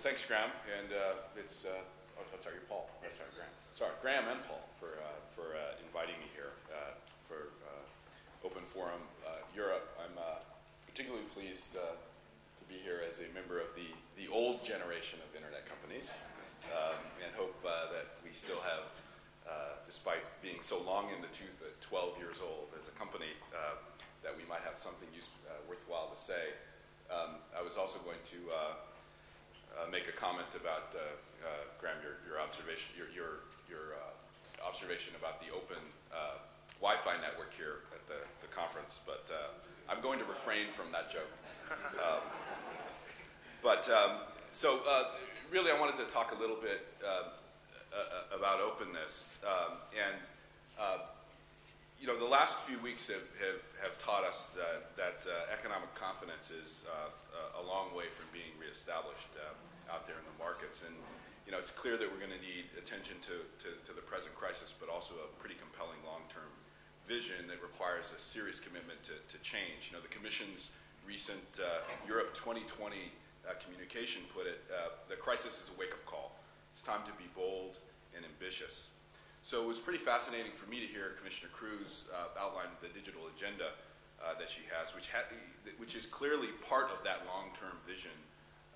thanks, Graham, and uh, it's uh, oh, oh, sorry, Paul. Sorry, Graham. Sorry, Graham and Paul for uh, for uh, inviting me here uh, for uh, Open Forum Europe. I'm particularly pleased to be here as a member of the the old generation of internet companies, um, and hope that we still have, despite being so long in the tooth at 12 years old as a company, that we might have something use, worthwhile to say. Um, I was also going to uh, make a comment about uh, uh, Graham, your, your observation, your your, your observation about the open Wi-Fi network here at the, the conference, but I'm going to refrain from that joke. Um, but um, so really, I wanted to talk a little bit about openness um, and know, the last few weeks have, have, have taught us that, that uh, economic confidence is uh, a long way from being reestablished uh, out there in the markets. And, you know, it's clear that we're going to need attention to, to, to, the present crisis, but also a pretty compelling long-term vision that requires a serious commitment to, to change. You know, the Commission's recent uh, Europe 2020 uh, communication put it, uh, the crisis is a wake-up call. It's time to be bold and ambitious. So it was pretty fascinating for me to hear Commissioner Kroes uh, outline the digital agenda uh, that she has, which, ha which is clearly part of that long-term vision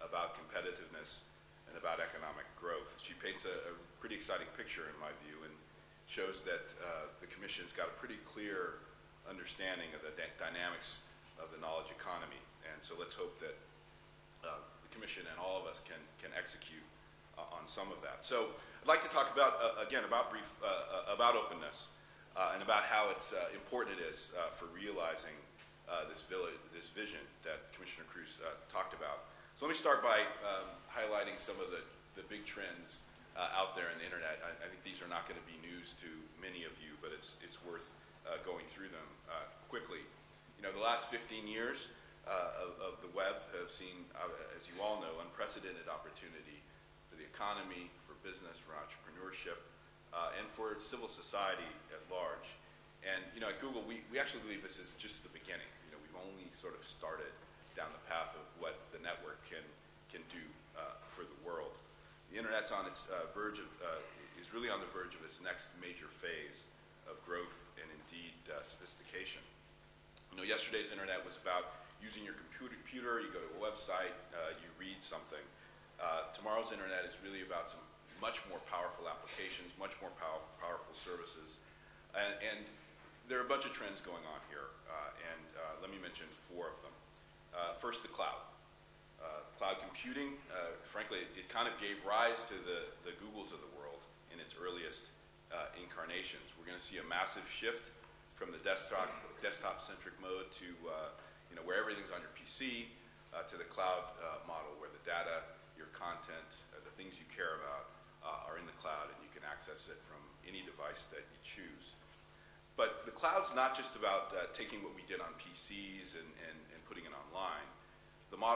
about competitiveness and about economic growth. She paints a, a pretty exciting picture in my view and shows that uh, the Commission's got a pretty clear understanding of the dynamics of the knowledge economy. And so let's hope that uh, the Commission and all of us can, can execute uh, on some of that. So I'd like to talk about, uh, again, about brief, uh, uh about openness uh, and about how it's uh, important it is for realizing this, village, this vision that Commissioner Kroes talked about. So let me start by um, highlighting some of the, the big trends out there in the internet. I, I think these are not going to be news to many of you, but it's, it's worth going through them quickly. You know, the last 15 years of, of, the web have seen, as you all know, unprecedented opportunity for business, for entrepreneurship, uh, and for civil society at large. And you know, at Google, we, we actually believe this is just the beginning. You know, we've only sort of started down the path of what the network can can do uh, for the world. The internet's on its uh, verge of uh, is really on the verge of its next major phase of growth and indeed uh, sophistication. You know, yesterday's internet was about using your computer. computer you go to a website, uh, you read something. Tomorrow's internet is really about some much more powerful applications, much more pow powerful services. And, and, there are a bunch of trends going on here, uh, and uh, let me mention four of them. Uh, first, the cloud. Uh, cloud computing, uh, frankly, it, it, kind of gave rise to the, the Googles of the world in its earliest uh, incarnations. We're going to see a massive shift from the desktop desktop-centric mode to you know where everything's on your PC to the cloud model, where the data, your content, the things you care about uh, are in the cloud and you can access it from any device that you choose. But the cloud's not just about uh, taking what we did on PCs and, and, and putting it online. The model